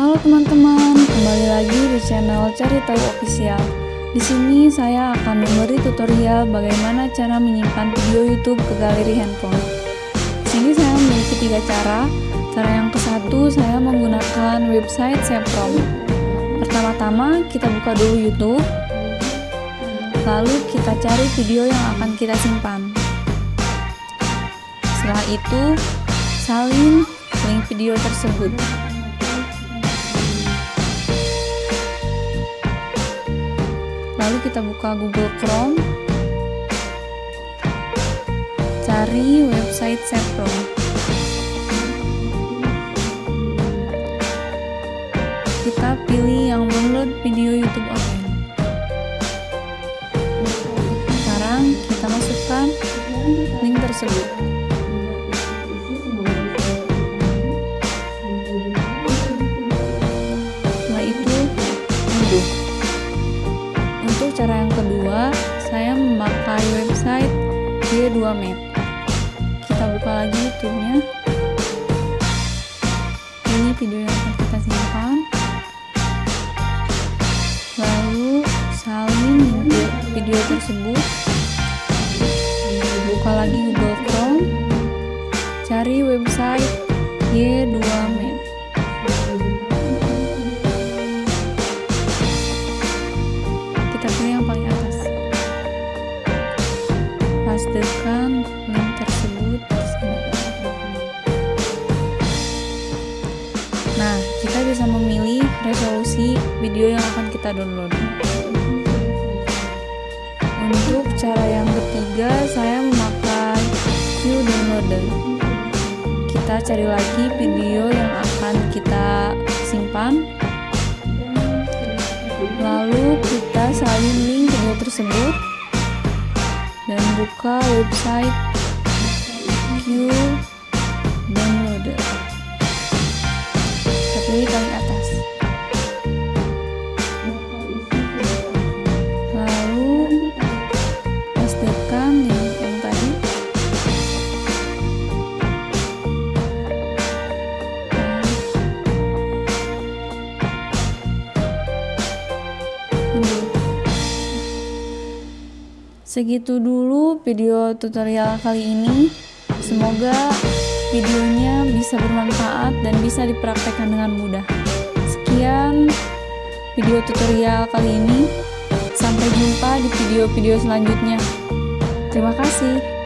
Halo teman-teman, kembali lagi di channel Cari Tahu Official. Di sini saya akan memberi tutorial bagaimana cara menyimpan video YouTube ke galeri handphone. Di sini saya memiliki tiga cara. Cara yang ke satu saya menggunakan website Seprom. Pertama-tama kita buka dulu YouTube, lalu kita cari video yang akan kita simpan. Setelah itu, salin link video tersebut. Lalu kita buka Google Chrome, cari website Sepro. Kita pilih yang download video YouTube online. Sekarang kita masukkan link tersebut. Memakai website G2Map. Kita buka lagi YouTube-nya. Ini video yang akan kita simpan. Lalu salin video tersebut. Buka lagi Google Chrome. Cari website G2Map. kita pastekan link tersebut nah kita bisa memilih resolusi video yang akan kita download. Untuk cara yang ketiga saya memakai Q downloader. Kita cari lagi video yang akan kita simpan. Lalu kita salin link video tersebut buka website. Q Segitu dulu video tutorial kali ini. Semoga videonya bisa bermanfaat dan bisa dipraktekkan dengan mudah. Sekian video tutorial kali ini. Sampai jumpa di video-video selanjutnya. Terima kasih.